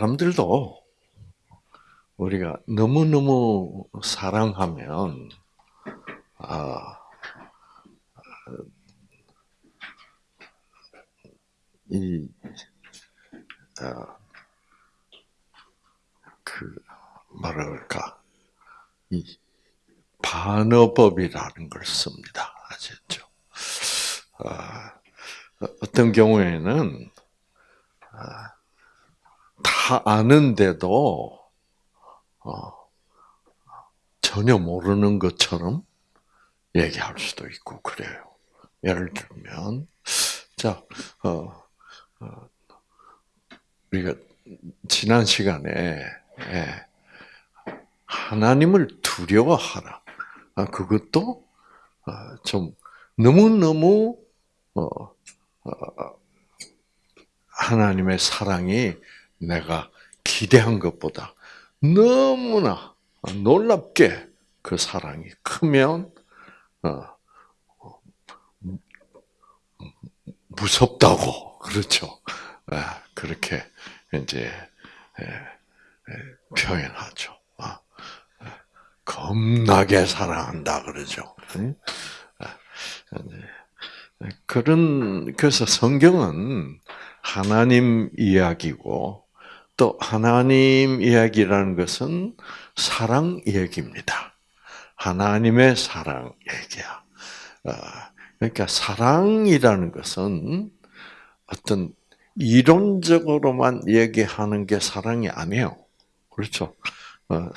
사람들도 우리가 너무 너무 사랑하면 아, 이, 어, 그, 뭐랄까, 이, 반어법이라는 걸 씁니다. 아셨죠? 아, 어떤 경우에는, 아, 다 아는데도, 어, 전혀 모르는 것처럼 얘기할 수도 있고, 그래요. 예를 들면, 자, 어, 어, 우리가 지난 시간에 예, 하나님을 두려워하라. 아, 그것도 어, 좀 너무 너무 어, 하나님의 사랑이 내가 기대한 것보다 너무나 놀랍게 그 사랑이 크면 무섭다고 그렇죠. 아, 그렇게 이제 표현하죠. 아, 겁나게 사랑한다 그러죠. 아, 그런 그래서 성경은 하나님 이야기고 또 하나님 이야기라는 것은 사랑 얘기입니다. 하나님의 사랑 얘기야. 그러니까 사랑이라는 것은 어떤 이론적으로만 얘기하는 게 사랑이 아니에요. 그렇죠? 어,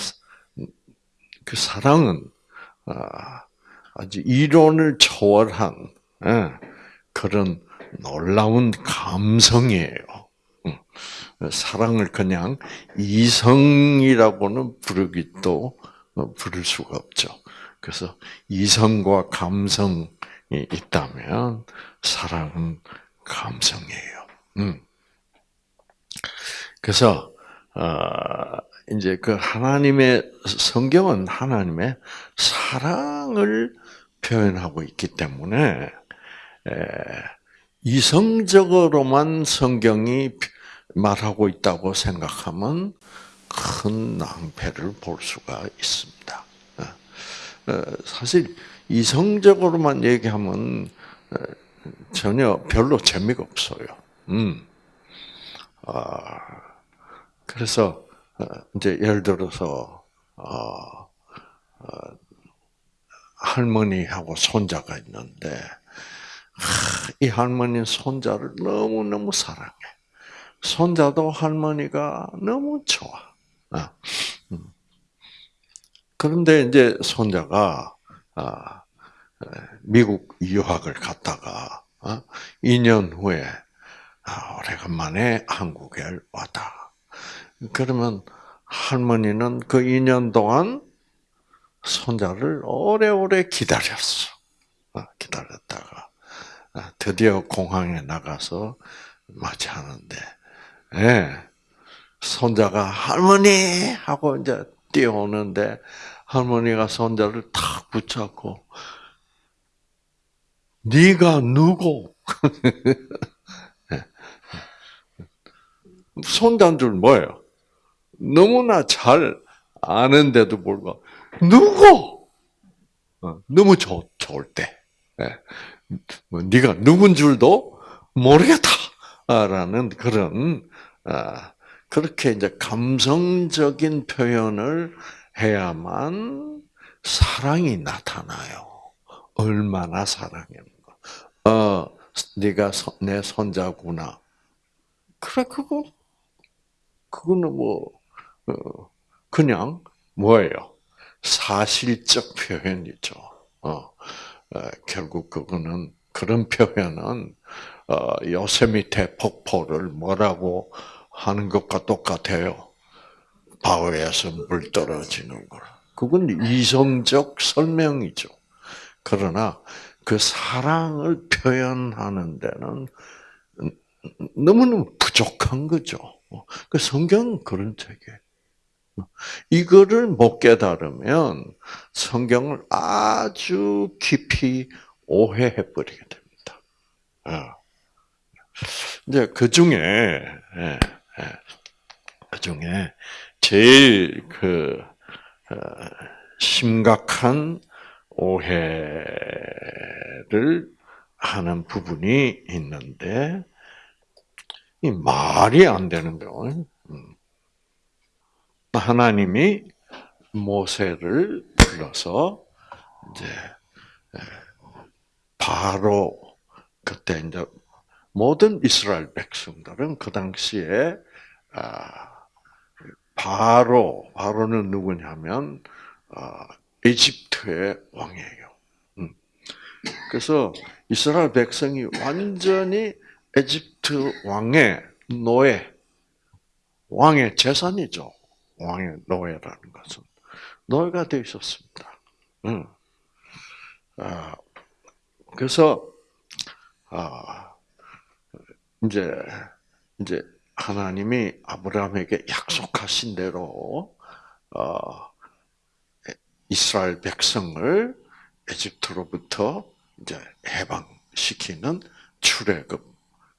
그 사랑은 어, 아주 이론을 초월한 예, 그런 놀라운 감성이에요. 사랑을 그냥 이성이라고는 부르기도 어, 부를 수가 없죠. 그래서 이성과 감성이 있다면 사랑은 감성이에요. 음. 그래서 어, 이제 그 하나님의 성경은 하나님의 사랑을 표현하고 있기 때문에 이성적으로만 성경이 말하고 있다고 생각하면 큰 낭패를 볼 수가 있습니다. 어, 어, 사실 이성적으로만 얘기하면 전혀 별로 재미가 없어요. 음. 아, 그래서 어, 이제 예를 들어서 어, 어, 할머니하고 손자가 있는데 이 할머니는 손자를 너무 너무 사랑해. 손자도 할머니가 너무 좋아. 어, 음. 그런데 이제 손자가 아, 미국 유학을 갔다가 2년 어, 후에 아, 오래간만에 한국에 왔다. 그러면 할머니는 그 2년 동안 손자를 오래오래 기다렸어. 어, 기다렸다가 아, 드디어 공항에 나가서 맞이하는데, 예, 손자가 할머니 하고 이제 뛰어오는데 할머니가 손자를 탁 붙잡고 네가 누구? 손단 줄 뭐예요? 너무나 잘 아는데도 불구하고 누구? 어, 너무 좋, 좋을 때, 예. 뭐 네가 누군 줄도 모르겠다라는 그런 아, 그렇게 이제 감성적인 표현을 해야만 사랑이 나타나요. 얼마나 사랑했는 어, 네가 내 손자구나. 그래, 그거, 그거는 뭐, 어, 그냥 뭐예요? 사실적 표현이죠. 어, 어, 결국 그거는, 그런 표현은, 어, 요세미테 폭포를 뭐라고 하는 것과 똑같아요. 바위에서 물 떨어지는 거. 그건 이성적 설명이죠. 그러나 그 사랑을 표현하는 데는 너무너무 부족한 거죠. 그 성경은 그런 책이에요. 이거를 못 깨달으면 성경을 아주 깊이 오해해 버리게 됩니다. 어. 이제 그 중에 예, 그 중에 제일 그 어, 심각한 오해를 하는 부분이 있는데 이 말이 안 되는 거. 음. 하나님이 모세를 불러서 이제 바로 그때 이제 모든 이스라엘 백성들은 그 당시에 아, 바로 바로는 누구냐면 아, 에집트의 왕이에요. 음. 그래서 이스라엘 백성이 완전히 에집트 왕의 노예, 왕의 재산이죠. 왕의 노예라는 것은 노예가 되어 있었습니다. 응. 아, 그래서 아, 이제 이제 하나님이 아브라함에게 약속하신 대로 어, 이스라엘 백성을 에집트로부터 이제 해방시키는 출애굽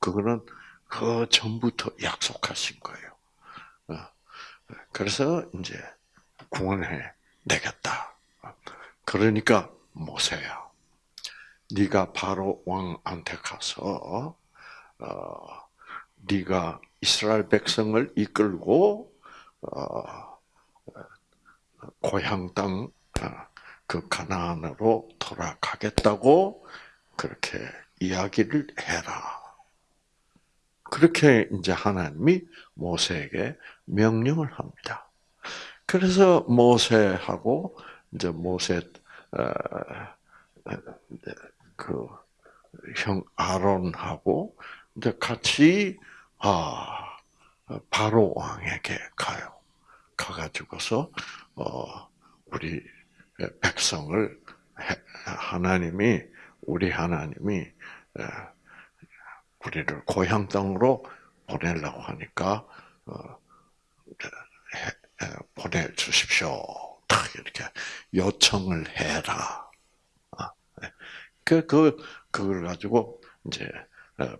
그거는 그 전부터 약속하신 거예요. 그래서 이제 구원해 내겠다. 그러니까 모세야, 네가 바로 왕한테 가서 어, 네가 이스라엘 백성을 이끌고 어, 고향 땅그 어, 가나안으로 돌아가겠다고 그렇게 이야기를 해라. 그렇게 이제 하나님이 모세에게 명령을 합니다. 그래서 모세하고 이제 모세 어, 그형 아론하고 같이 아 바로 왕에게 가요. 가가지고서 어 우리 백성을 하나님이 우리 하나님이 우리를 고향 땅으로 보내려고 하니까 어, 보내 주십시오. 딱 이렇게 요청을 해라. 아, 네. 그, 그, 그걸 가지고 이제 어,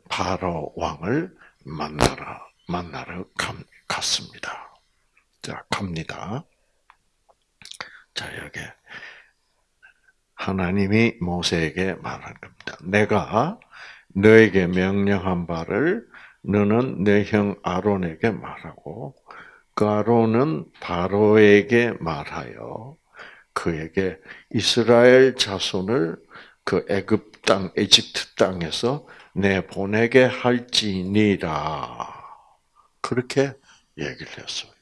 바로 왕을 만나러, 만나러 갔습니다. 자, 갑니다. 자, 여기. 하나님이 모세에게 말한 겁니다. 내가 너에게 명령한 바를 너는 내 형 아론에게 말하고 그 아론은 바로에게 말하여 그에게 이스라엘 자손을 그 애굽 땅 에집트 땅에서 내 보내게 할지니라 그렇게 얘기를 했어요.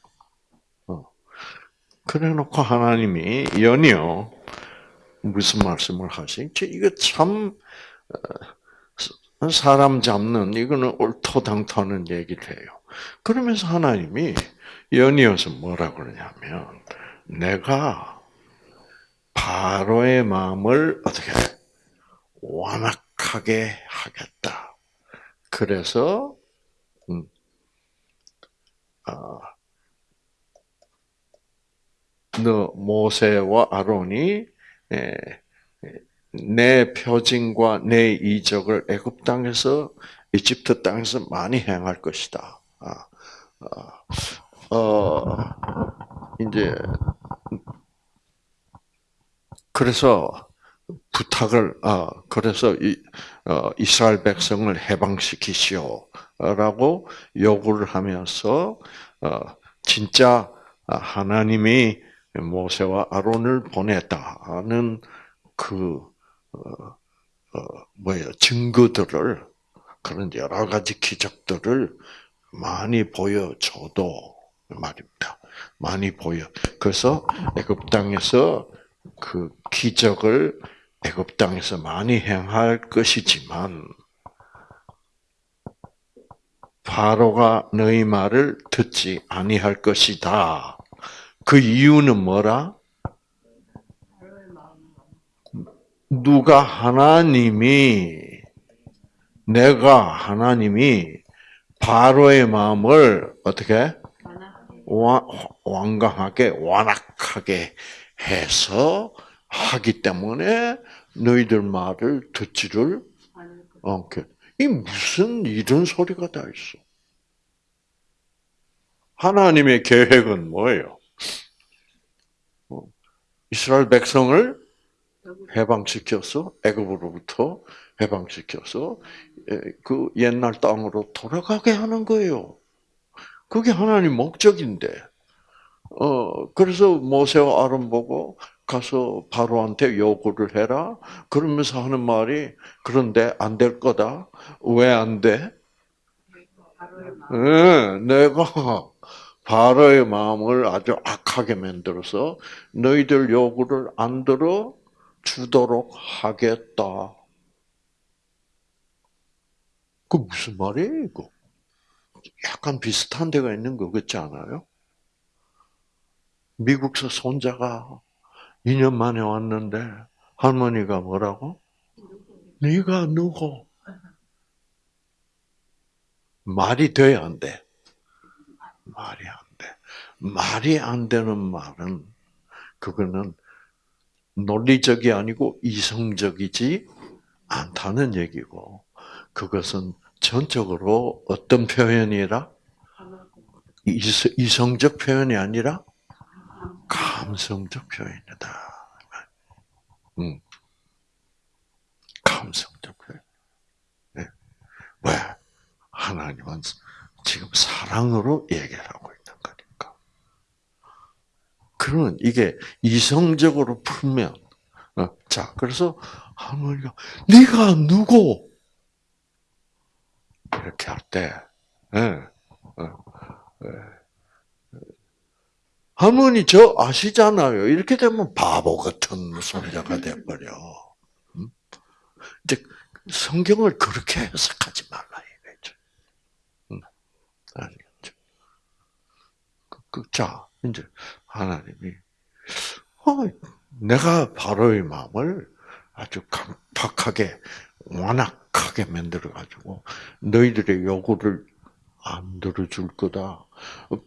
어. 그래 놓고 하나님이 연이어 무슨 말씀을 하시지? 이거 참 어, 사람 잡는 이거는 옳토당토하는 얘기를 해요. 그러면서 하나님이 연이어서 뭐라 그러냐면 내가 바로의 마음을 어떻게 완악 하게 하겠다. 그래서 음, 어, 너 모세와 아론이 에, 내 표징과 내 이적을 애굽 땅에서 이집트 땅에서 많이 행할 것이다. 아, 아, 어, 이제 그래서 부탁을 어, 그래서 이, 어, 이스라엘 백성을 해방시키시오라고 요구를 하면서 어, 진짜 하나님이 모세와 아론을 보냈다는 그 어, 어, 뭐예요 증거들을 그런 여러 가지 기적들을 많이 보여줘도 말입니다. 많이 보여. 그래서 애굽 땅에서 그 기적을 애굽 땅에서 많이 행할 것이지만 바로가 너희 말을 듣지 아니할 것이다. 그 이유는 뭐라? 누가 하나님이 내가 하나님이 바로의 마음을 어떻게 와- 완강하게 완악하게 해서 하기 때문에 너희들 말을 듣지를 않게. 이 무슨 이런 소리가 다 있어? 하나님의 계획은 뭐예요? 어, 이스라엘 백성을 해방시켜서 애굽으로부터 해방시켜서 에, 그 옛날 땅으로 돌아가게 하는 거예요. 그게 하나님 목적인데. 어 그래서 모세와 아론 보고 가서 바로한테 요구를 해라. 그러면서 하는 말이 그런데 안 될 거다. 왜 안 돼? 예, 내가 바로의 마음을 아주 악하게 만들어서 너희들 요구를 안 들어 주도록 하겠다. 그 무슨 말이에요, 이거? 약간 비슷한 데가 있는 거 같지 않아요? 미국서 손자가 2년 만에 왔는데 할머니가 뭐라고? 네가 누구? 말이 돼야 안 돼. 말이 안 돼. 말이 안 되는 말은 그거는 논리적이 아니고 이성적이지 않다는 얘기고 그것은 전적으로 어떤 표현이라 이성- 이성적 표현이 아니라 감성적 표현이다. 음. 감성적 표현. 네. 왜? 하나님은 지금 사랑으로 얘기하고 있는 거니까. 그러면 이게 이성적으로 풀면, 어, 자, 그래서 할머니가, 네가 누구? 이렇게 할 때, 예, 어, 예. 할머니 저 아시잖아요. 이렇게 되면 바보 같은 손자가 돼버려. 음? 이제 성경을 그렇게 해석하지 말라 이거죠. 음, 아시겠죠? 그, 그, 자, 이제 하나님이 어, 내가 바로의 마음을 아주 강팍하게 완악하게 만들어 가지고 너희들의 요구를 안 들어줄 거다.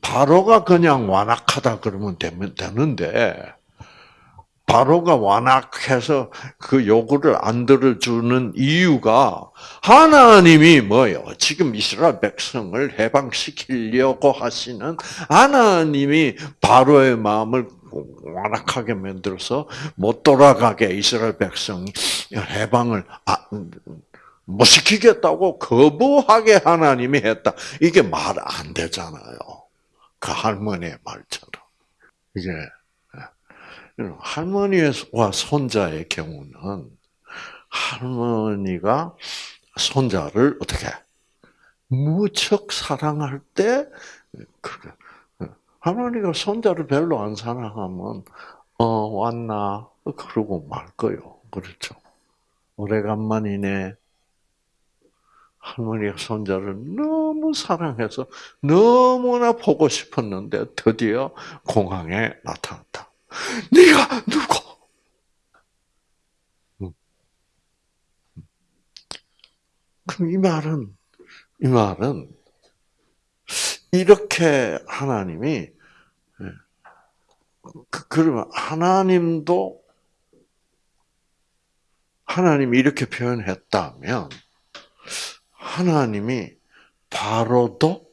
바로가 그냥 완악하다 그러면 되면 되는데 바로가 완악해서 그 요구를 안 들어주는 이유가 하나님이 뭐예요? 지금 이스라엘 백성을 해방시키려고 하시는 하나님이 바로의 마음을 완악하게 만들어서 못 돌아가게 이스라엘 백성이 해방을 아- 못 시키겠다고 거부하게 하나님이 했다. 이게 말 안 되잖아요. 그 할머니의 말처럼. 이게 할머니와 손자의 경우는 할머니가 손자를 어떻게 무척 사랑할 때 그래. 할머니가 손자를 별로 안 사랑하면 어 왔나 그러고 말 거요. 그렇죠. 오래간만이네. 할머니가 손자를 너무 사랑해서 너무나 보고 싶었는데 드디어 공항에 나타났다. 네가 누구? 음. 그럼 이 말은 이 말은 이렇게 하나님이 그- 그러면 하나님도 하나님이 이렇게 표현했다면 하나님이 바로도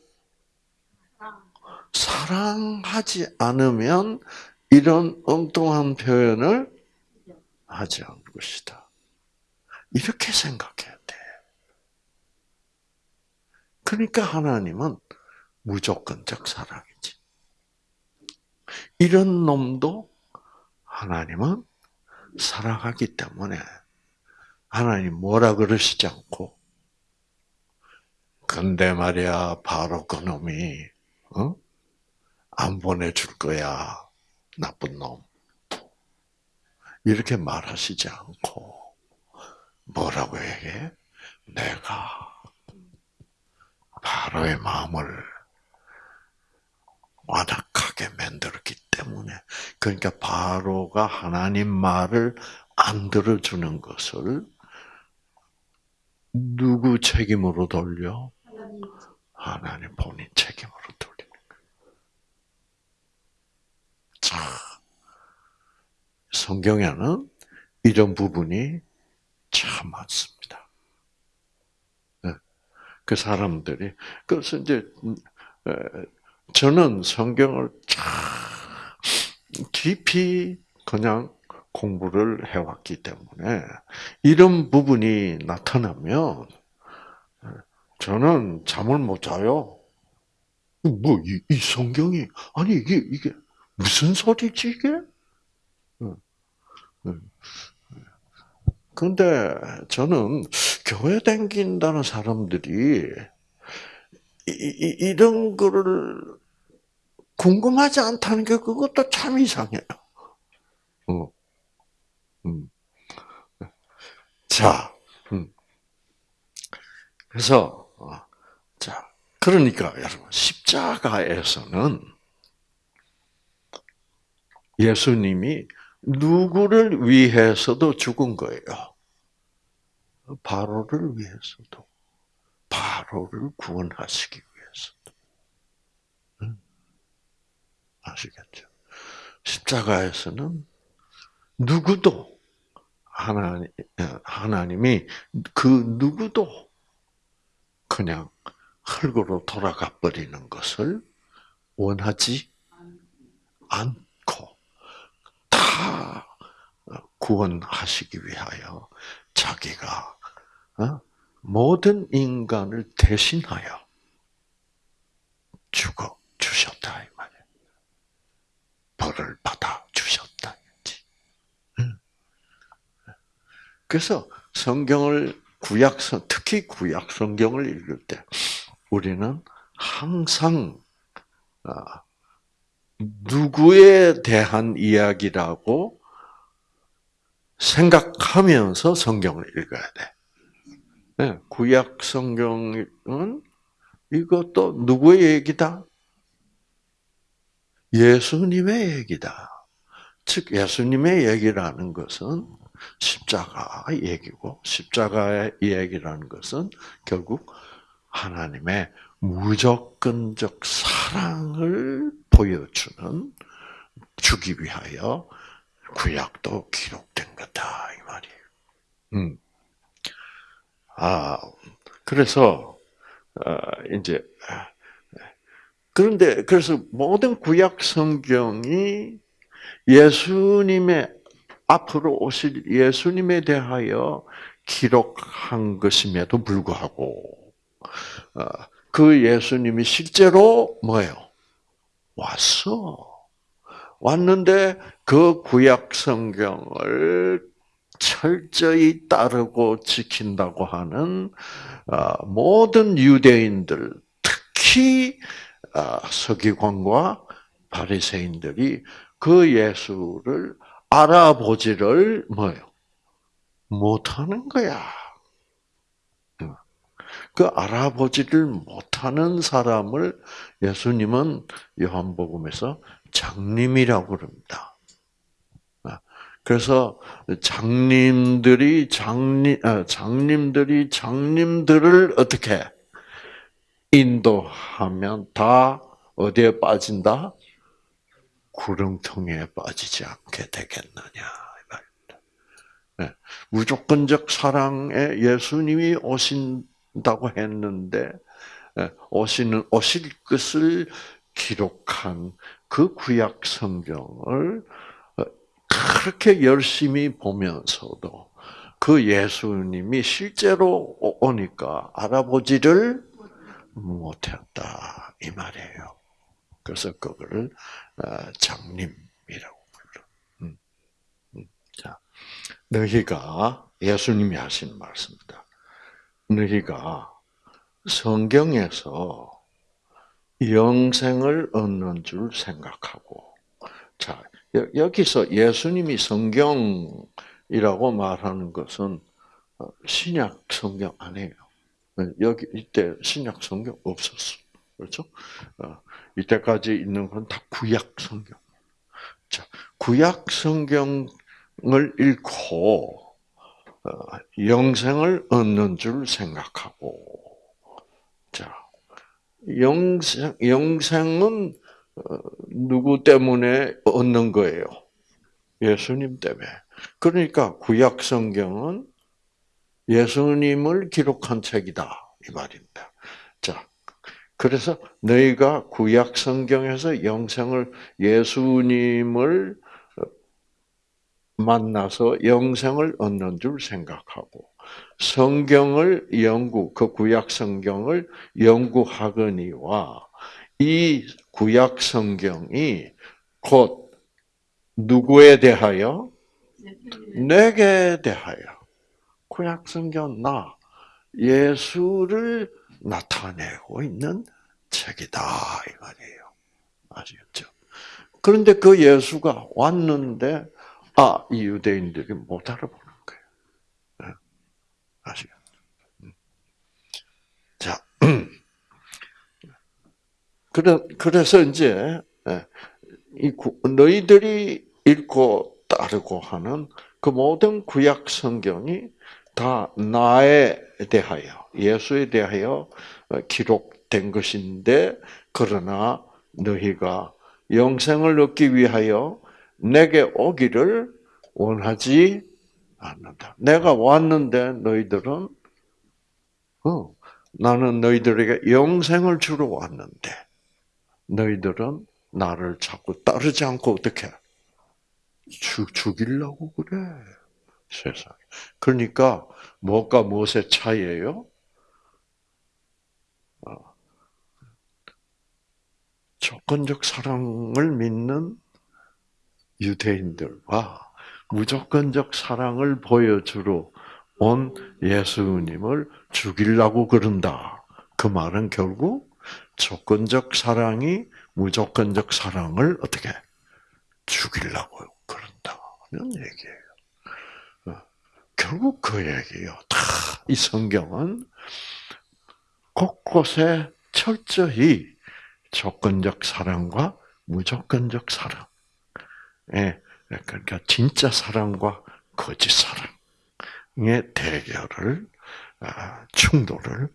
사랑하지 않으면 이런 엉뚱한 표현을 하지 않을 것이다. 이렇게 생각해야 돼. 그러니까 하나님은 무조건적 사랑이지. 이런 놈도 하나님은 사랑하기 때문에 하나님 뭐라 그러시지 않고 근데 말이야 바로 그 놈이 어? 안 보내줄 거야 나쁜 놈 이렇게 말하시지 않고 뭐라고 얘기해? 내가 바로의 마음을 완악하게 만들었기 때문에 그러니까 바로가 하나님 말을 안 들어주는 것을 누구 책임으로 돌려? 하나님 본인 책임으로 돌리는 거예요. 자, 성경에는 이런 부분이 참 많습니다. 네. 그 사람들이 그래서 이제 저는 성경을 참 깊이 그냥 공부를 해왔기 때문에 이런 부분이 나타나면 저는 잠을 못 자요. 뭐, 이, 이 성경이, 아니, 이게, 이게, 무슨 소리지, 이게? 근데 저는 교회 다긴다는 사람들이 이, 이, 이 런 거를 궁금하지 않다는 게 그것도 참 이상해요. 어. 음. 자, 음. 그래서 그러니까 여러분 십자가에서는 예수님이 누구를 위해서도 죽은 거예요. 바로를 위해서도, 바로를 구원하시기 위해서도. 응? 아시겠죠? 십자가에서는 누구도 하나님, 하나님이 그 누구도 그냥 흙으로 돌아가 버리는 것을 원하지 않고 다 구원하시기 위하여 자기가 어? 모든 인간을 대신하여 죽어 주셨다 이 말이에요. 벌을 받아 주셨다 그래서 성경을 구약 성 특히 구약 성경을 읽을 때 우리는 항상 아, 누구에 대한 이야기라고 생각하면서 성경을 읽어야 돼. 네, 구약 성경은 이것도 누구의 얘기다? 예수님의 얘기다. 즉 예수님의 얘기라는 것은 십자가 얘기고 십자가의 얘기라는 것은 결국 하나님의 무조건적 사랑을 보여주는 주기 위하여 구약도 기록된 거다 이 말이에요. 음. 아 그래서 어, 이제 그런데 그래서 모든 구약 성경이 예수님의 앞으로 오실 예수님에 대하여 기록한 것임에도 불구하고 어, 그 예수님이 실제로 뭐예요? 왔어. 왔는데 그 구약 성경을 철저히 따르고 지킨다고 하는 어, 모든 유대인들, 특히 어, 서기관과 바리새인들이 그 예수를 알아보지를 뭐요? 못하는 거야. 그 알아보지를 못하는 사람을 예수님은 요한복음에서 장님이라고 그럽니다. 그래서 장님들이 장님 아, 장님들이 장님들을 어떻게 인도하면 다 어디에 빠진다? 구렁텅이에 빠지지 않게 되겠느냐. 네. 무조건적 사랑에 예수님이 오신 다고 했는데 예, 오시는 오실 것을 기록한 그 구약 성경을 어, 그렇게 열심히 보면서도 그 예수님이 실제로 오니까 알아보지를 못했다 이 말이에요. 그래서 그거를 어, 장님이라고 불러. 음, 음. 자, 너희가 예수님이 하신 말씀입니다. 너희가 성경에서 영생을 얻는 줄 생각하고, 자 여기서 예수님이 성경이라고 말하는 것은 어, 신약 성경 아니에요. 여기 이때 신약 성경 없었어. 그렇죠? 어, 이때까지 있는 건 다 구약 성경. 자, 구약 성경을 읽고 어, 영생을 얻는 줄 생각하고, 자, 영생 영생은 누구 때문에 얻는 거예요? 예수님 때문에. 그러니까 구약 성경은 예수님을 기록한 책이다 이 말입니다. 자, 그래서 너희가 구약 성경에서 영생을 예수님을 만나서 영생을 얻는 줄 생각하고 성경을 연구 그 구약 성경을 연구하거니와 이 구약 성경이 곧 누구에 대하여 내게 대하여 구약 성경 나 예수를 나타내고 있는 책이다 이 말이에요. 아시겠죠? 그런데 그 예수가 왔는데 아, 이 유대인들이 못 알아보는 거예요. 네. 아시겠죠? 음. 자, 그래, 그래서 이제 예, 이 너희들이 읽고 따르고 하는 그 모든 구약 성경이 다 나에 대하여 예수에 대하여 기록된 것인데 그러나 너희가 영생을 얻기 위하여 내게 오기를 원하지 않는다. 내가 왔는데 너희들은 어, 나는 너희들에게 영생을 주러 왔는데 너희들은 나를 자꾸 따르지 않고 어떻게 죽, 죽이려고 그래. 세상에. 그러니까 무엇과 무엇의 차이예요? 어. 조건적 사랑을 믿는 유대인들과 무조건적 사랑을 보여주러 온 예수님을 죽이려고 그런다. 그 말은 결국 조건적 사랑이 무조건적 사랑을 어떻게 죽이려고 그런다는 얘기예요. 어, 결국 그 얘기예요. 다 이 성경은 곳곳에 철저히 조건적 사랑과 무조건적 사랑, 예, 그러니까 진짜 사랑과 거짓 사랑의 대결을 아, 충돌을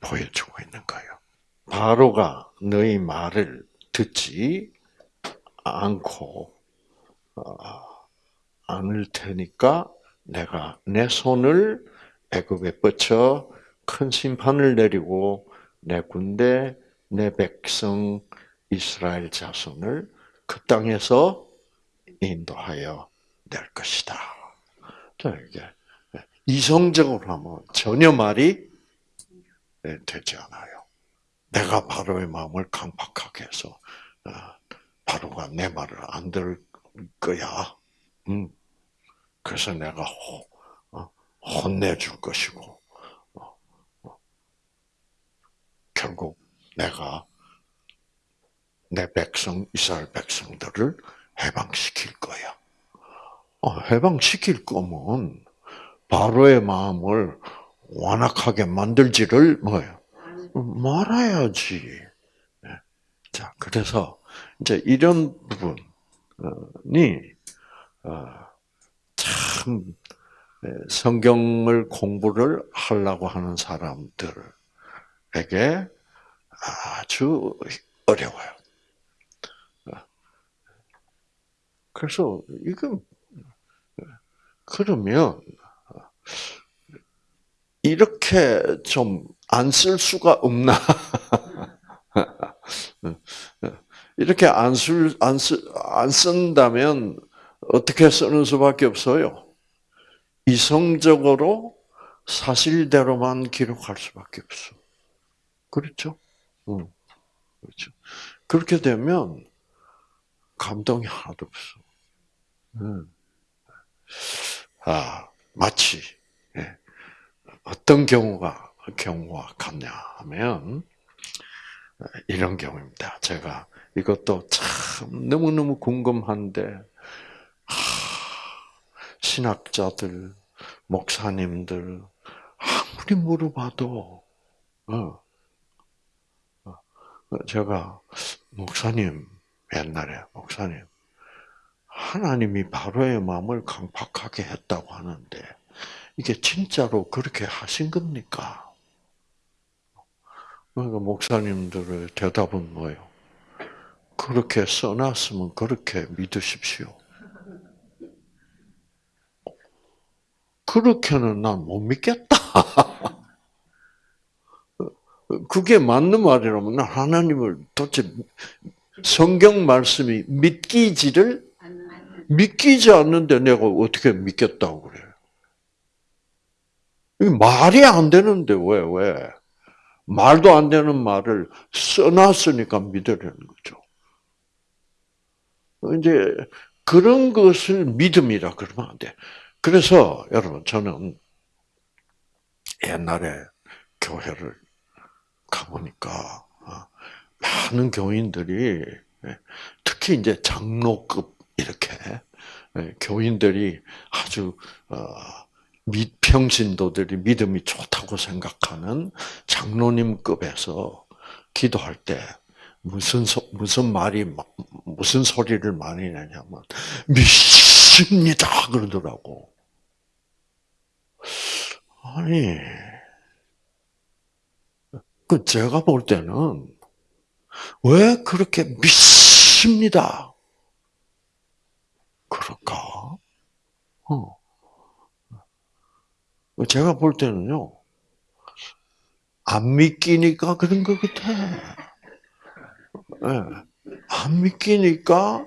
보여주고 있는 거예요. 바로가 너희 말을 듣지 않고 어, 않을 테니까 내가 내 손을 애굽에 뻗쳐 큰 심판을 내리고 내 군대 내 백성 이스라엘 자손을 그 땅에서 인도하여 낼 것이다. 자 이게 이성적으로 하면 전혀 말이 되지 않아요. 내가 바로의 마음을 강팍하게 해서 어, 바로가 내 말을 안 들을 거야. 음. 그래서 내가 호, 어, 혼내줄 것이고 어, 결국 내가 내 백성 이스라엘 백성들을 해방시킬 거야. 해방시킬 거면 바로의 마음을 완악하게 만들지를 뭐예요? 말아야지. 네. 자, 그래서 이제 이런 부분이 어, 참 네, 성경을 공부를 하려고 하는 사람들에게 아주 어려워요. 어. 그래서 이건 그러면 이렇게 좀 안 쓸 수가 없나? 이렇게 안 쓸, 안 쓰, 안 쓴다면 어떻게 쓰는 수밖에 없어요? 이성적으로 사실대로만 기록할 수밖에 없어. 그렇죠? 응. 그렇죠. 그렇게 되면 감동이 하나도 없어. 응. 아, 마치 어떤 경우가 경우와 같냐 하면 이런 경우입니다. 제가 이것도 참 너무너무 궁금한데 신학자들, 목사님들 아무리 물어봐도 어, 어, 제가 목사님 옛날에 목사님 하나님이 바로의 마음을 강팍하게 했다고 하는데 이게 진짜로 그렇게 하신 겁니까? 그러니까 목사님들의 대답은 뭐예요? 그렇게 써놨으면 그렇게 믿으십시오. 그렇게는 난 못 믿겠다. 그게 맞는 말이라면 난 하나님을 도대체 성경 말씀이 믿기지를 믿기지 않는데 내가 어떻게 믿겠다고 그래요? 말이 안 되는데 왜 왜? 말도 안 되는 말을 써놨으니까 믿으려는 거죠. 이제 그런 것을 믿음이라 그러면 안 돼. 그래서 여러분 저는 옛날에 교회를 가보니까 어, 많은 교인들이 예, 특히 이제 장로급 이렇게 예, 교인들이 아주 평신도들이 믿음이 좋다고 생각하는 장로님급에서 기도할 때 무슨 소, 무슨 말이 무슨 소리를 많이 내냐면 믿습니다 그러더라고. 아니 그 제가 볼 때는 왜 그렇게 믿습니다. 그럴까? 어. 제가 볼 때는요, 안 믿기니까 그런 것 같아. 네. 안 믿기니까,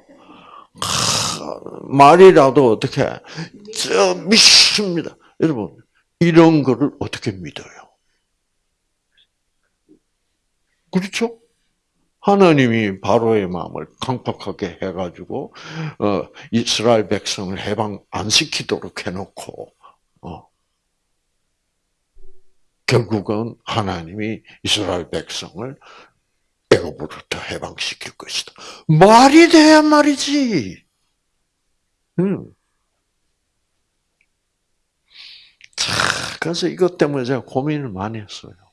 말이라도 어떻게, 저 믿습니다. 여러분, 이런 거를 어떻게 믿어요? 그렇죠? 하나님이 바로의 마음을 강팍하게 해가지고 어, 이스라엘 백성을 해방 안 시키도록 해놓고 어, 결국은 하나님이 이스라엘 백성을 애굽으로부터 해방시킬 것이다. 말이 돼야 말이지. 음. 자, 그래서 이것 때문에 제가 고민을 많이 했어요.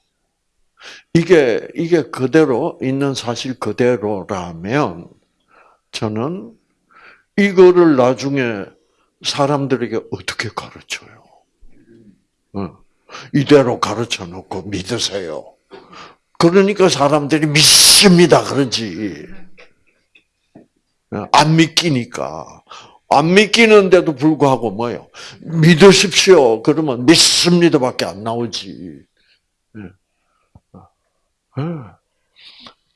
이게, 이게 그대로, 있는 사실 그대로라면, 저는 이거를 나중에 사람들에게 어떻게 가르쳐요? 이대로 가르쳐 놓고 믿으세요. 그러니까 사람들이 믿습니다. 그러지. 안 믿기니까. 안 믿기는데도 불구하고 뭐요? 믿으십시오. 그러면 믿습니다밖에 안 나오지.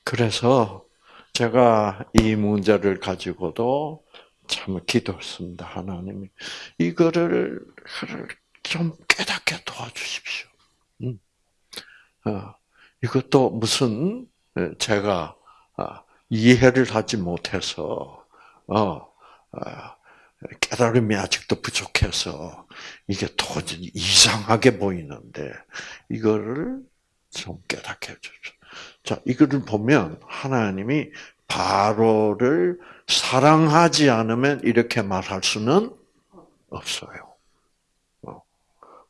그래서 제가 이 문제를 가지고도 참 기도했습니다. 하나님이 이거를 좀 깨닫게 도와주십시오. 음. 어, 이것도 무슨 제가 아, 이해를 하지 못해서 어, 아, 깨달음이 아직도 부족해서 이게 도저히 이상하게 보이는데 이거를 좀 깨닫게 해주죠. 자, 이거를 보면 하나님이 바로를 사랑하지 않으면 이렇게 말할 수는 없어요. 어,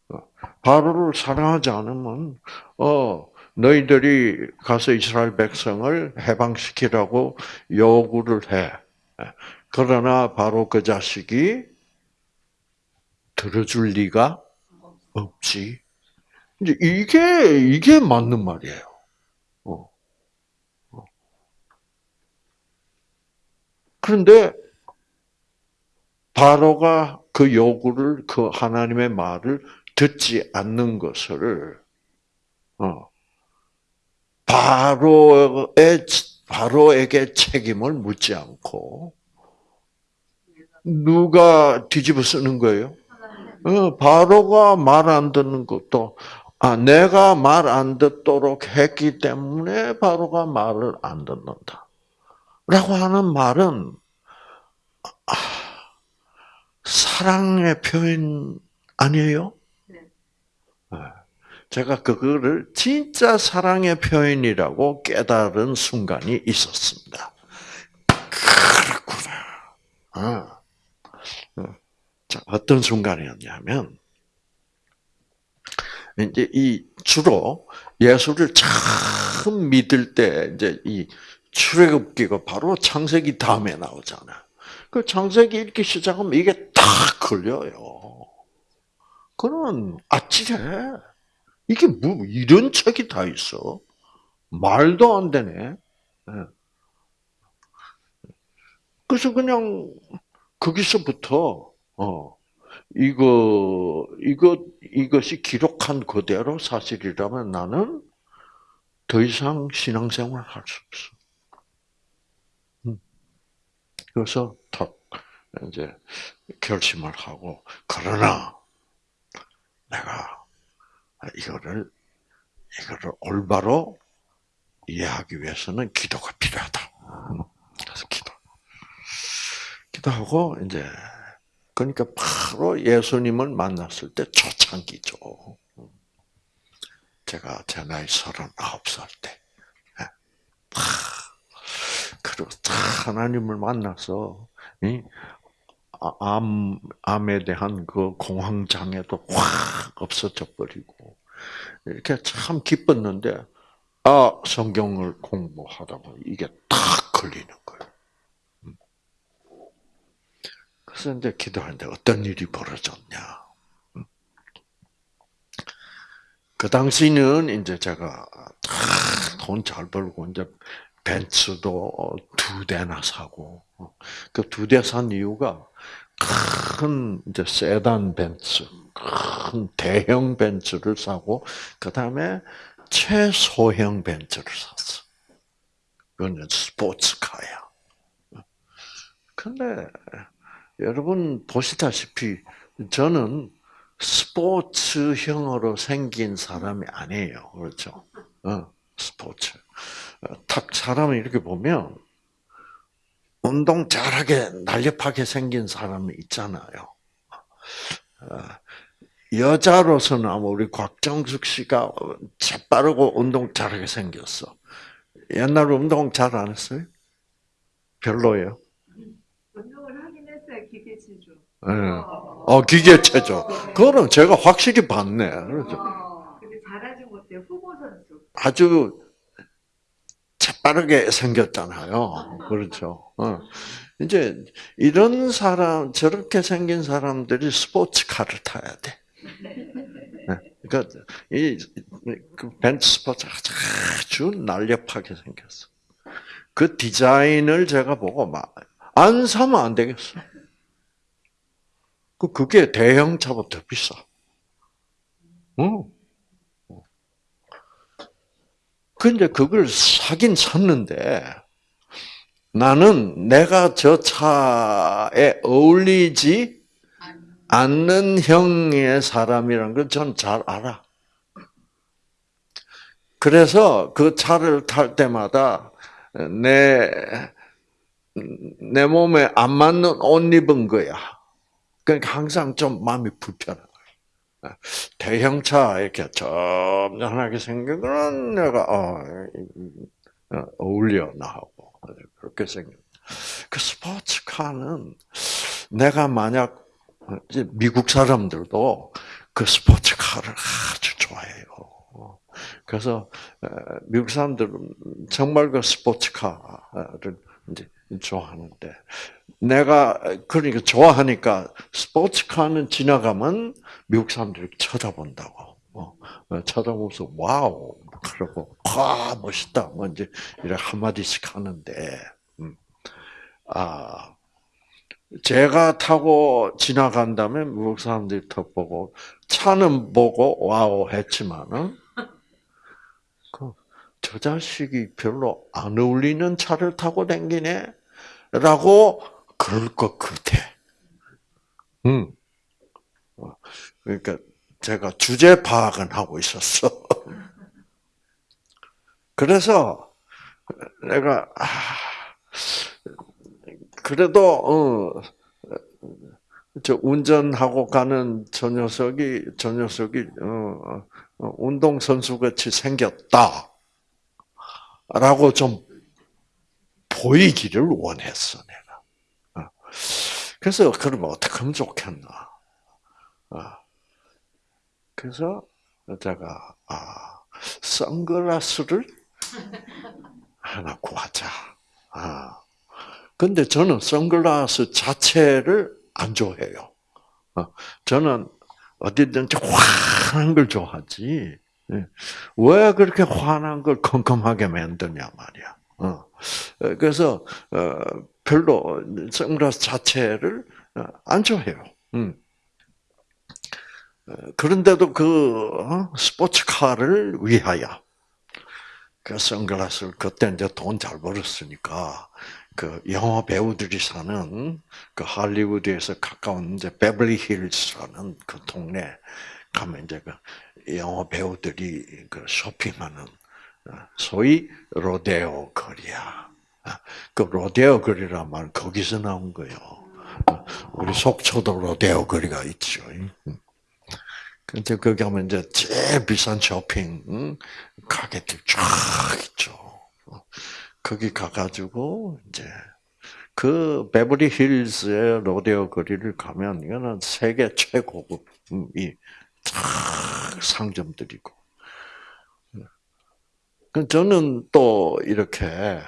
어. 바로를 사랑하지 않으면 어 너희들이 가서 이스라엘 백성을 해방시키라고 요구를 해. 그러나 바로 그 자식이 들어줄 리가 없지. 이제 이게 이게 맞는 말이에요. 어. 어. 그런데 바로가 그 요구를 그 하나님의 말을 듣지 않는 것을 어. 바로의 바로에게 책임을 묻지 않고 누가 뒤집어 쓰는 거예요? 어, 바로가 말 안 듣는 것도 아, 내가 말 안 듣도록 했기 때문에 바로가 말을 안 듣는다. 라고 하는 말은, 아, 사랑의 표현 아니에요? 네. 제가 그거를 진짜 사랑의 표현이라고 깨달은 순간이 있었습니다. 그렇구나. 아. 자, 어떤 순간이었냐면, 이제 이 주로 예수를 처음 믿을 때 이제 이 출애굽기가 바로 창세기 다음에 나오잖아. 그 창세기 읽기 시작하면 이게 딱 걸려요. 그는 아찔해. 이게 뭐 이런 책이 다 있어? 말도 안 되네. 예. 그래서 그냥 거기서부터 어 이거 이거 이것이 기록한 그대로 사실이라면 나는 더 이상 신앙생활 할 수 없어. 음. 그래서 탁 이제 결심을 하고 그러나 내가 이거를 이거를 올바로 이해하기 위해서는 기도가 필요하다. 그래서 기도. 기도하고 이제 그러니까 바로 예수님을 만났을 때 초창기죠. 제가 제 나이 서른아홉 살 때. 예. 그리고 하나님을 만나서 아, 암, 암에 대한 그 공황장애도 확 없어져 버리고 이렇게 참 기뻤는데 아 성경을 공부하다 보니 이게 딱 걸리는 거예요. 음. 그래서 이제 기도하는데 어떤 일이 벌어졌냐? 음. 그 당시는 이제 제가 돈 잘 벌고 이제 벤츠도 두 대나 사고 그 두 대 산 이유가 큰 이제 세단 벤츠, 큰 대형 벤츠를 사고 그 다음에 최소형 벤츠를 샀어. 그건 스포츠카야. 근데 여러분 보시다시피 저는 스포츠형으로 생긴 사람이 아니에요. 그렇죠? 어, 스포츠. 탁 사람을 이렇게 보면 운동 잘하게 날렵하게 생긴 사람이 있잖아요. 어, 여자로서는 아마 우리 곽정숙 씨가 재빠르고 운동 잘하게 생겼어. 옛날 운동 잘 안 했어요? 별로예요. 운동을 하긴 했어요. 기계체조. 네. 어. 그거는 제가 확실히 봤네. 그렇죠. 어, 근데 후보 선수. 아주 재빠르게 생겼잖아요. 그렇죠. 어. 이제 이런 사람, 저렇게 생긴 사람들이 스포츠카를 타야 돼. 그러니까 이그 벤츠 스포츠가 아주 날렵하게 생겼어. 그 디자인을 제가 보고 막 안 사면 안 되겠어. 그 그게 대형차보다 비싸. 응. 근데 그걸 사긴 샀는데 나는 내가 저 차에 어울리지 않는 형의 사람이라는 걸 전 잘 알아. 그래서 그 차를 탈 때마다 내, 내 몸에 안 맞는 옷 입은 거야. 그러니까 항상 좀 마음이 불편한 거야. 대형차 이렇게 점잖하게 생긴 거는 내가, 어, 어울려, 나하고. 그렇게 생겼 그 스포츠카는 내가 만약 미국 사람들도 그 스포츠카를 아주 좋아해요. 그래서 미국 사람들은 정말 그 스포츠카를 이제 좋아하는데 내가 그러니까 좋아하니까 스포츠카는 지나가면 미국 사람들이 쳐다본다고. 어, 쳐다보면서 wow 그러고 와 멋있다 뭐 이제 이렇게 한 마디씩 하는데 음. 아 제가 타고 지나간다면 미국 사람들이 턱 보고 차는 보고 wow 했지만은 그, 저 자식이 별로 안 어울리는 차를 타고 댕기네 라고 그럴 것 같아. 음. 그러니까 제가 주제 파악은 하고 있었어. 그래서 내가 아, 그래도 어, 저 운전하고 가는 저 녀석이 저 녀석이 어, 어, 운동 선수 같이 생겼다라고 좀 보이기를 원했어 내가. 어. 그래서 그러면 어떻게 하면 좋겠나? 어. 그래서 제가 아 선글라스를 하나 구하자. 아 근데 저는 선글라스 자체를 안 좋아해요. 어, 저는 어디든지 환한 걸 좋아하지. 예. 왜 그렇게 환한 걸 컴컴하게 만드냐 말이야. 어. 어, 그래서 어, 별로 선글라스 자체를 어, 안 좋아해요. 음. 어, 그런데도 그 어, 스포츠카를 위하여 그 선글라스를 그때 이제 돈 잘 벌었으니까 그 영화 배우들이 사는 그 할리우드에서 가까운 이제 베벌리 힐스라는 그 동네 가면 이제 그 영화 배우들이 그 쇼핑하는 어, 소위 로데오 거리야. 아, 그 로데오 거리란 말 거기서 나온 거예요. 어, 우리 속초도 로데오 거리가 있죠. 음. 근데 거기 가면 이제 제일 비싼 쇼핑 응? 가게들 쫙 있죠. 어, 거기 가가지고 이제 그 베버리 힐스의 로데오 거리를 가면 이거는 세계 최고급이 쫙 상점들이고. 그 저는 또 이렇게 에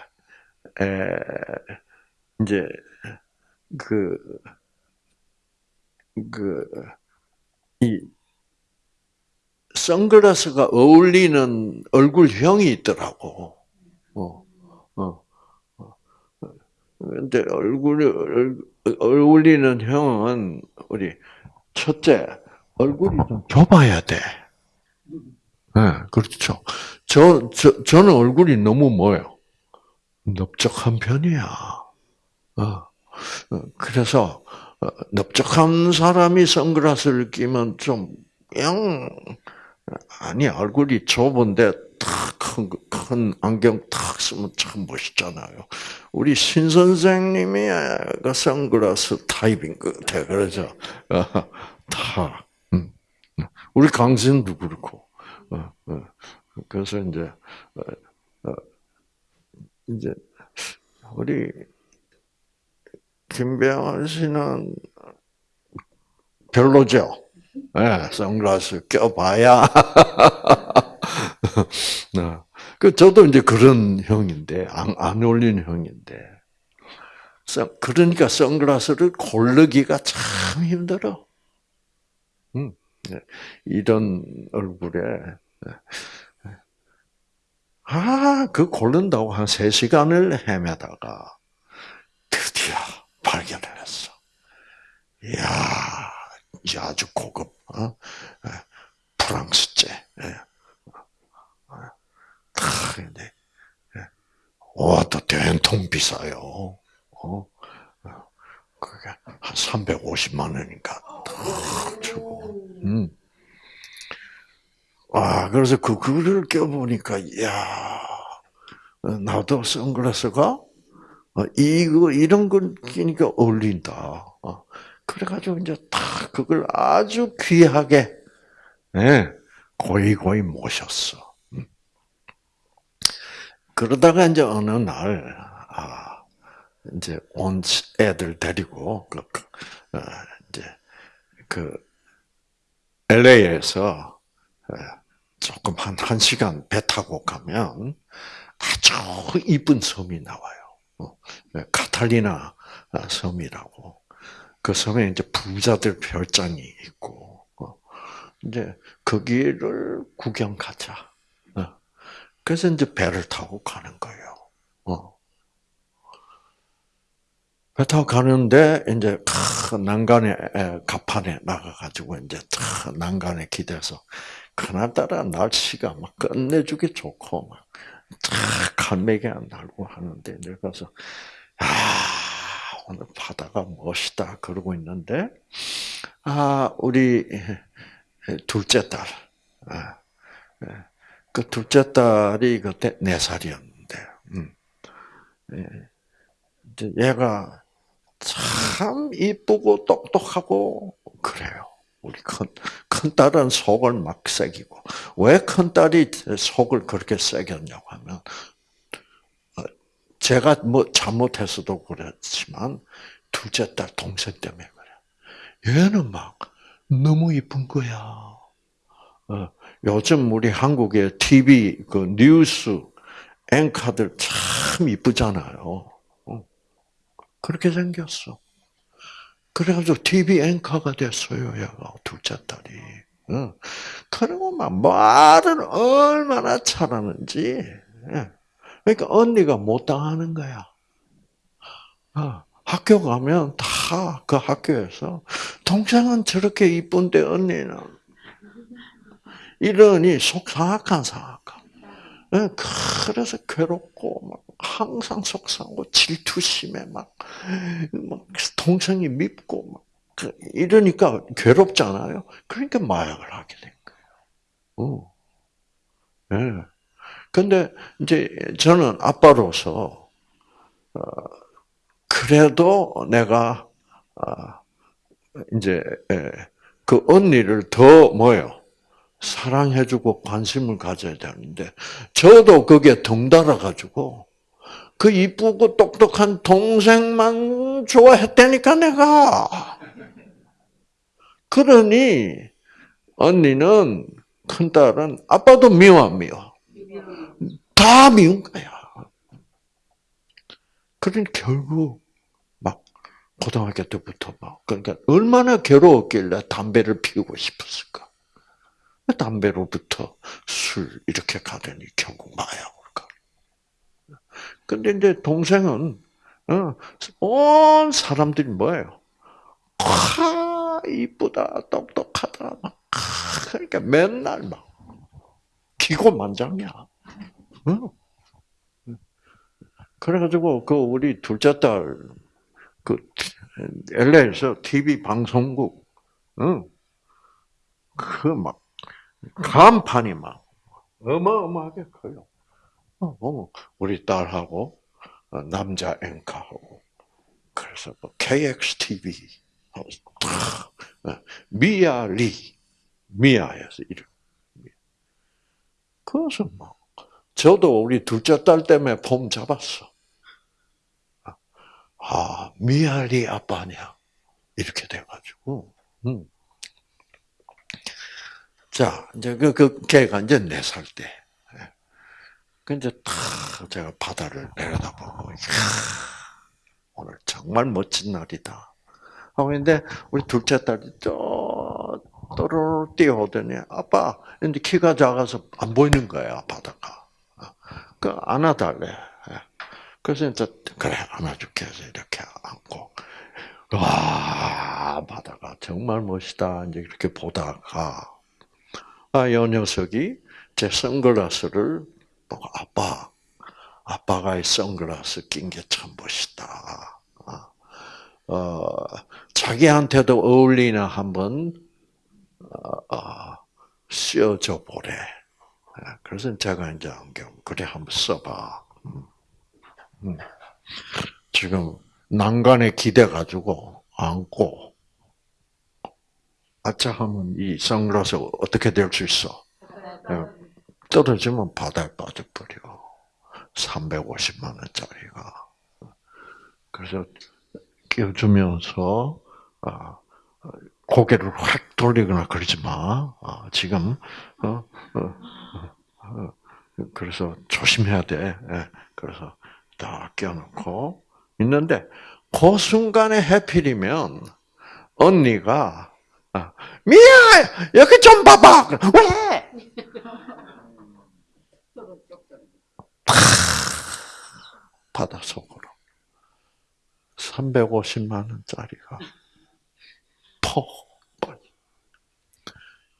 이제 그 그, 이, 선글라스가 어울리는 얼굴형이 있더라고. 어, 어, 어. 근데 얼굴이, 얼- 어울리는 형은, 우리, 첫째, 얼굴이 좀 좁아야 돼. 네, 그렇죠. 저, 저, 저는 얼굴이 너무 뭐예요? 넓적한 편이야. 어. 어, 그래서, 어, 넓적한 사람이 선글라스를 끼면 좀, 영, 아니, 얼굴이 좁은데 탁 큰, 큰 안경 탁 쓰면 참 멋있잖아요. 우리 신 선생님이 그 선글라스 타입인 것 같아. 어, 다. 음. 우리 강진도 그렇고. 어, 어. 그래서 이제, 어, 어, 이제, 우리 김병환 씨는 별로죠. 예, 선글라스 껴봐야. 네. 그 저도 이제 그런 형인데 안, 안 어울리는 형인데. 선- 그러니까 선글라스를 고르기가 참 힘들어. 음, 네. 이런 얼굴에 아, 그 고른다고 한 3시간을 헤매다가 드디어 발견을 했어. 이야, 이 아주 고급, 어? 예, 프랑스제. 예. 다, 근데, 예. 와, 또 된통 비싸요. 어? 어, 그게 한 350만 원인가 탁 주고. 음. 아, 그래서 그, 그거를 껴보니까, 어, 나도 선글라스가, 어, 이거, 이런 걸 끼니까 어울린다. 어, 그래가지고 이제 탁 그걸 아주 귀하게, 예, 고이 고이 모셨어. 음. 그러다가 이제 어느 날, 아, 이제 온 애들 데리고, 그, 그, 어, 이제, 그, LA에서, 조금 한, 한 시간 배 타고 가면 아주 이쁜 섬이 나와요. 어, 카탈리나 섬이라고. 그 섬에 이제 부자들 별장이 있고, 어, 이제 거기를 구경 가자. 어. 그래서 이제 배를 타고 가는 거예요. 어. 배 타고 가는데 이제 큰 난간에 에, 갑판에 나가가지고 이제 탁 난간에 기대서 그날따라 날씨가 막 끝내주기 좋고 막탁 갈매기 안 날고 하는데 이제 가서 아 오늘 바다가 멋있다 그러고 있는데 아 우리 둘째 딸, 아, 그 둘째 딸이 그때 네 살이었는데, 음. 예. 얘가 참 이쁘고 똑똑하고 그래요. 우리 큰, 큰 딸은 속을 막 새기고. 왜 큰 딸이 속을 그렇게 새겼냐고 하면, 어, 제가 뭐 잘못해서도 그렇지만, 둘째 딸 동생 때문에 그래. 얘는 막 너무 이쁜 거야. 어, 요즘 우리 한국의 TV, 그 뉴스, 앵커들 참 이쁘잖아요. 어, 그렇게 생겼어. 그래가지고 TV 앵커가 됐어요, 얘가, 둘째 딸이. 어. 그리고 막 말을 얼마나 잘하는지. 예. 그러니까 언니가 못 당하는 거야. 어, 학교 가면 다 그 학교에서 동생은 저렇게 이쁜데 언니는 이러니 속상한 상악한. 예, 그래서 괴롭고 막 항상 속상하고 질투심에 막, 막 동생이 밉고 막 그- 이러니까 괴롭잖아요. 그러니까 마약을 하게 된 거예요. 어. 예. 근데 이제 저는 아빠로서 어, 그래도 내가 아, 이제 예, 그 언니를 더 뭐요 사랑해주고 관심을 가져야 되는데 저도 그게 덩달아 가지고 그 이쁘고 똑똑한 동생만 좋아했다니까 내가 그러니 언니는 큰 딸은 아빠도 미워 안 미워 다 미운 거야. 그러니 결국 막 고등학교 때부터 막 그러니까 얼마나 괴로웠길래 담배를 피우고 싶었을까? 담배로부터 술 이렇게 가더니 결국 가. 근데 이제 동생은 어, 온 사람들이 뭐예요? 아 이쁘다 똑똑하다 막 아, 그러니까 맨날 막 기고만장이야. 어? 그래가지고 그 우리 둘째 딸 그 LA에서 TV 방송국 그 막 간판이 막 어마어마하게 커요. 어, 어, 우리 딸하고 어, 남자 앵커하고 그래서 뭐 KXTV 미아 리 미아에서 이름 그것은 뭐 저도 우리 둘째 딸 때문에 폼 잡았어. 아, 미아 리 아빠냐. 이렇게 돼가지고. 음. 자, 이제 그, 그, 걔가 이제 네 살 때. 예. 그 이제 탁 제가 바다를 내려다보고, 오늘 정말 멋진 날이다. 하고 근데 우리 둘째 딸이 저, 또르르 뛰어오더니, 아빠, 근데 키가 작아서 안 보이는 거야, 바다가. 그 안아달래. 예. 그래서 이제 그래 안아줄게 해서 이렇게 안고 와 바다가 정말 멋있다 이제 이렇게 보다가 아이 녀석이 제 선글라스를 보고 아빠 아빠가 이 선글라스 낀 게 참 멋있다. 어 자기한테도 어울리나 한번 어, 어, 씌워줘 보래. 그래서 제가 이제 안경 그래 한번 써봐. 음. 지금 난간에 기대 가지고 안고 아차 하면 이 선글라스 어떻게 될 수 있어? 예, 떨어지면 바다에 빠져버려. 350만 원짜리가. 그래서 끼워주면서 아, 고개를 확 돌리거나 그러지 마. 아, 지금 어, 어, 어, 그래서 조심해야 돼. 예, 그래서 딱 껴놓고 있는데 그 순간에 해필이면 언니가 아, 미야 여기 좀 봐봐 왜 바다 속으로 350만 원짜리가 퍽 빠져.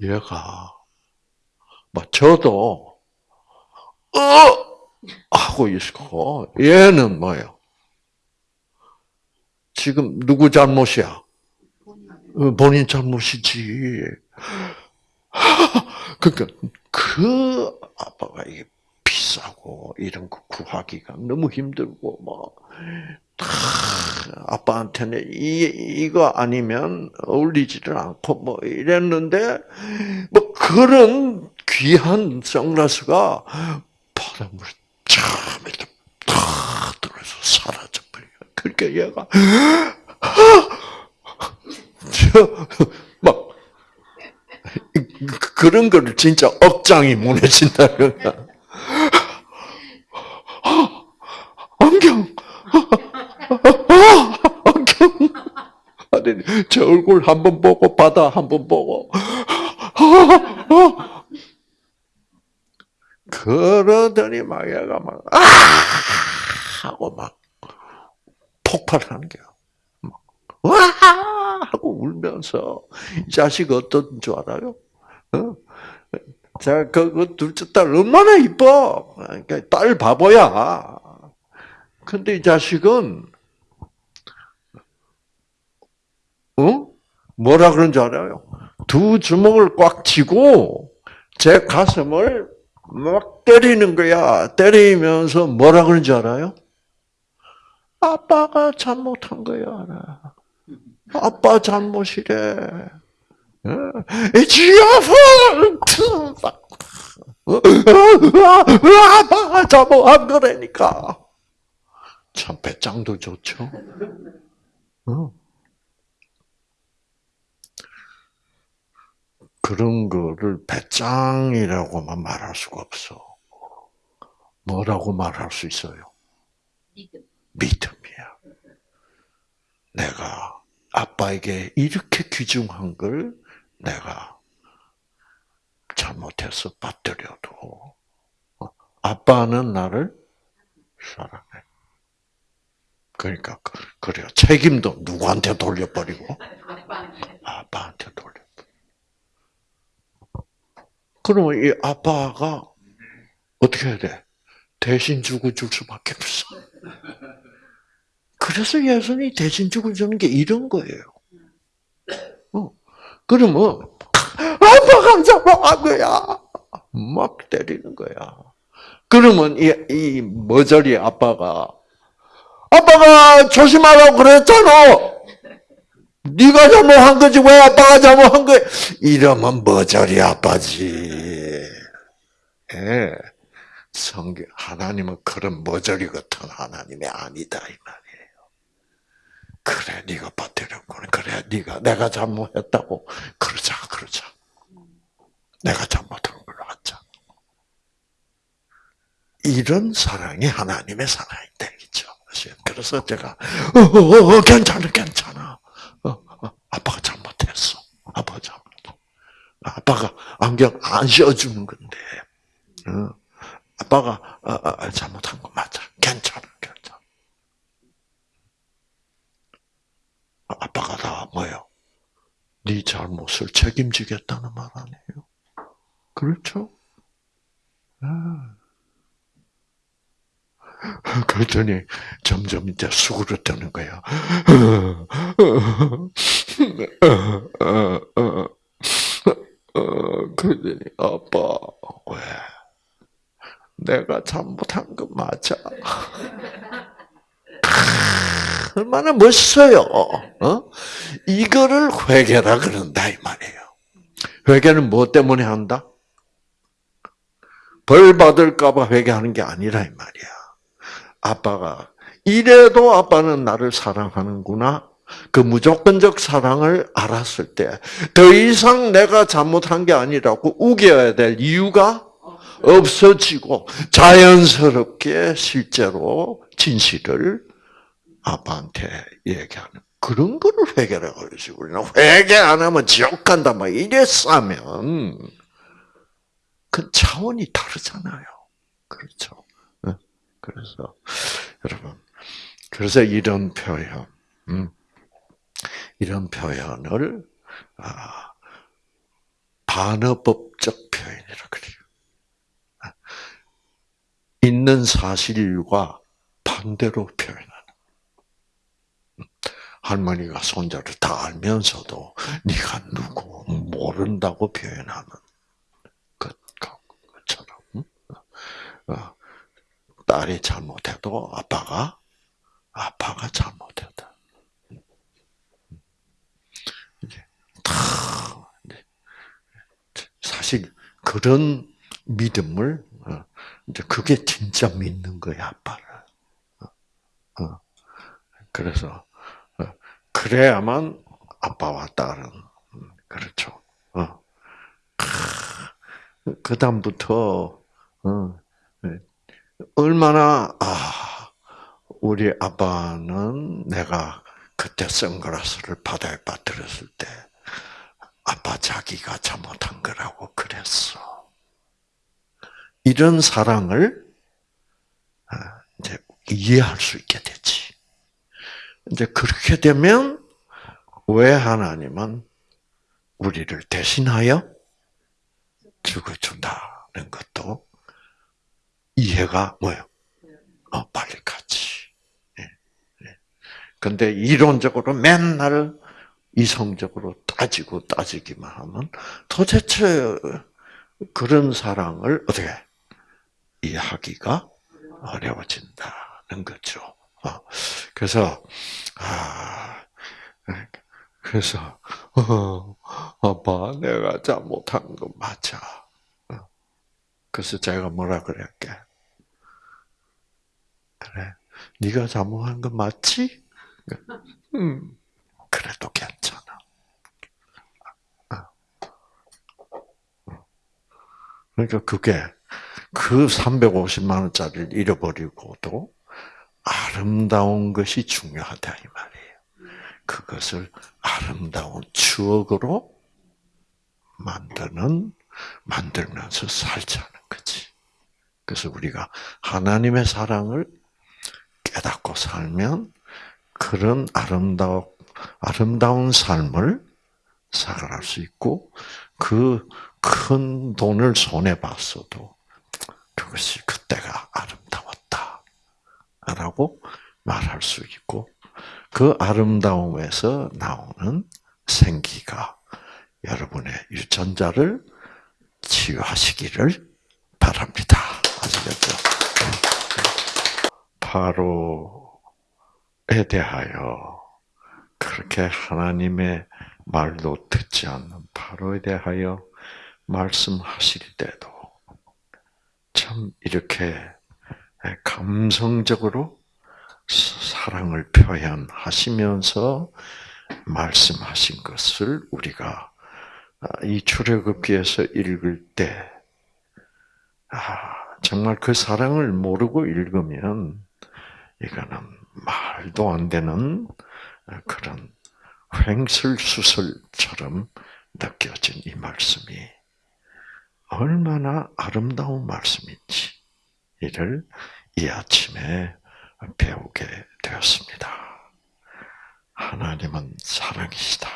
얘가 뭐 저도 어 하고 있고 얘는 뭐예요? 지금 누구 잘못이야? 어, 본인 잘못이지. 그러니까 그 아빠가 이게 비싸고 이런 거 구하기가 너무 힘들고 뭐다 아빠한테는 이 이거 아니면 어울리지를 않고 뭐 이랬는데 뭐 그런 귀한 선글라스가 참 이렇게 탁 들어서 사라져 버려. 그러니까 얘가 저막 그런 거를 진짜 억장이 무너진다 그러니까 안경 안경 하더니 제 얼굴 한 번 보고 바다 한 번 보고 그러더니 막 얘가 막, 아! 하고 막 폭발하는 거야. 막, 와! 하고 울면서, 이 자식 어떤 줄 알아요? 어? 자, 그, 그 둘째 딸 얼마나 이뻐! 그러니까 딸 바보야. 근데 이 자식은, 어? 뭐라 그런 줄 알아요? 두 주먹을 꽉 쥐고, 제 가슴을 막 때리는 거야. 때리면서 뭐라 그런 줄 알아요? 아빠가 잘못한 거야. 아빠 잘못이래. It's fault! 아빠가 잘못한 거라니까. 참 배짱도 좋죠. 어. 그런 거를 배짱이라고만 말할 수가 없어. 뭐라고 말할 수 있어요? 믿음. 믿음이야. 내가 아빠에게 이렇게 귀중한 걸 내가 잘못해서 빠뜨려도 어, 아빠는 나를 사랑해. 그러니까 그- 그래요. 책임도 누구한테 돌려버리고 아빠한테. 돌려. 그러면 이 아빠가 어떻게 해야 돼? 대신 주고 줄 수밖에 없어. 그래서 예수님이 대신 주고 주는 게 이런 거예요. 어. 그러면 아빠가 잘못한 거야. 막 때리는 거야. 그러면 이, 이 머저리 아빠가 아빠가 조심하라고 그랬잖아. 네가 잘못한 거지 왜 아빠가 잘못한 거야? 이러면 머저리 아빠지. 예. 성경 하나님은 그런 머저리 같은 하나님이 아니다 이 말이에요. 그래 네가 빠뜨렸구나. 그래 네가 내가 잘못했다고 그러자 그러자. 내가 잘못한 걸로 하자. 이런 사랑이 하나님의 사랑인 다 이죠. 그래서 제가 어, 어, 어, 괜찮아 괜찮아. 어, 어, 아빠가 잘못했어. 아빠가 잘못했어. 아빠가 안경 안 씌워주는 건데. 어, 아빠가 아, 아, 잘못한 거 맞아. 괜찮아, 괜찮아. 아, 아빠가 다 뭐요? 네 잘못을 책임지겠다는 말 아니에요? 그렇죠? 아. 그랬더니 점점 이제 수그러 뜨는 거야. 그러더니 아빠 왜? 내가 잘못한 거 맞아. 얼마나 멋있어요. 어? 이거를 회개라 그런다 이 말이에요. 회개는 뭐 때문에 한다? 벌 받을까봐 회개하는 게 아니라 이 말이야. 아빠가 이래도 아빠는 나를 사랑하는구나. 그 무조건적 사랑을 알았을 때 더 이상 내가 잘못한 게 아니라고 우겨야 될 이유가 없어지고 자연스럽게 실제로 진실을 아빠한테 얘기하는 그런 거를 회개라고 그러지. 우리는 회개 안 하면 지옥 간다 막 이랬으면 그 차원이 다르잖아요. 그렇죠. 네. 그래서 여러분 그래서 이런 표현, 음, 이런 표현을 아, 반어법적 표현이라 그래요. 있는 사실과 반대로 표현하는. 할머니가 손자를 다 알면서도 네가 누구 모른다고 표현하는 것, 것처럼 어, 딸이 잘못해도 아빠가 아빠가 잘못했다. 이제 다 사실 그런 믿음을 어, 이제 그게 진짜 믿는 거야 아빠를. 어, 어. 그래서 어, 그래야만 아빠와 딸은 음, 그렇죠. 그 다음부터 얼마나 아 우리 아빠는 내가 그때 선글라스를 바다에 빠뜨렸을 때 아빠 자기가 잘못한 거라고 그랬어. 이런 사랑을 아, 이제 이해할 수 있게 되지. 이제 그렇게 되면 왜 하나님은 우리를 대신하여 죽어준다는 것도 이해가 뭐예요? 어, 빨리 가지. 예, 예. 근데 이론적으로 맨날 이성적으로 따지고 따지기만 하면 도대체 그런 사랑을 어떻게 이해하기가 어려워진다는 거죠. 어, 그래서 아 그래서 어, 아빠 내가 잘못한 거 맞아. 어. 그래서 제가 뭐라 그랬게? 그래, 네가 잘못한 거 맞지? 음, 그래도 괜찮아. 그러니까 그게 그 350만 원짜리를 잃어버리고도 아름다운 것이 중요하다 이 말이에요. 그것을 아름다운 추억으로 만드는 만들면서 살자는 거지. 그래서 우리가 하나님의 사랑을 깨닫고 살면 그런 아름다운 아름다운 삶을 살아갈 수 있고 그 큰 돈을 손에 봤어도 그것이 그때가 아름다웠다라고 말할 수 있고 그 아름다움에서 나오는 생기가 여러분의 유전자를 치유하시기를 바랍니다. 아시겠죠? 바로에 대하여 그렇게 하나님의 말도 듣지 않는 바로에 대하여 말씀하실 때도 참 이렇게 감성적으로 사랑을 표현하시면서 말씀하신 것을 우리가 이 출애굽기에서 읽을 때 아, 정말 그 사랑을 모르고 읽으면 이거는 말도 안 되는 그런 횡설수설처럼 느껴진 이 말씀이 얼마나 아름다운 말씀인지 이를 이 아침에 배우게 되었습니다. 하나님은 사랑이시다.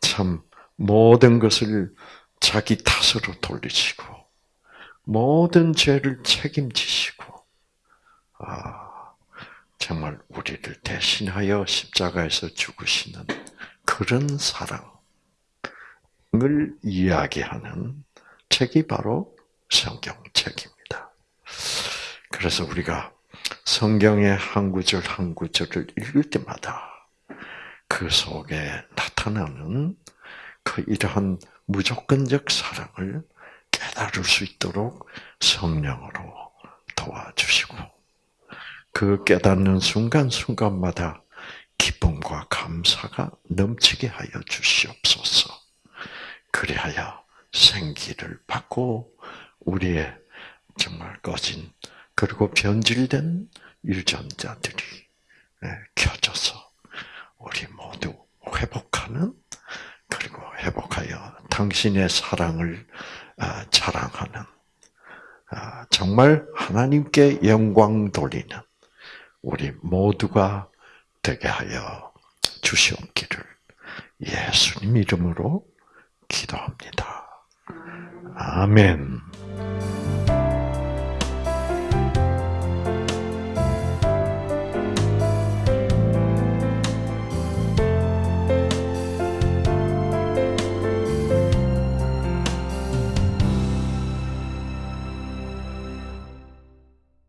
참 모든 것을 자기 탓으로 돌리시고 모든 죄를 책임지시고 아, 정말 우리를 대신하여 십자가에서 죽으시는 그런 사랑을 이야기하는 책이 바로 성경책입니다. 그래서 우리가 성경의 한 구절 한 구절을 읽을 때마다 그 속에 나타나는 그 이러한 무조건적 사랑을 깨달을 수 있도록 성령으로 도와주시고 그 깨닫는 순간순간마다 기쁨과 감사가 넘치게 하여 주시옵소서. 그리하여 생기를 받고 우리의 정말 꺼진 그리고 변질된 유전자들이 예, 켜져서 우리 모두 회복하는 그리고 회복하여 당신의 사랑을 아, 자랑하는 아, 정말 하나님께 영광 돌리는 우리 모두가 되게 하여 주시옵기를 예수님 이름으로 기도합니다. 아멘.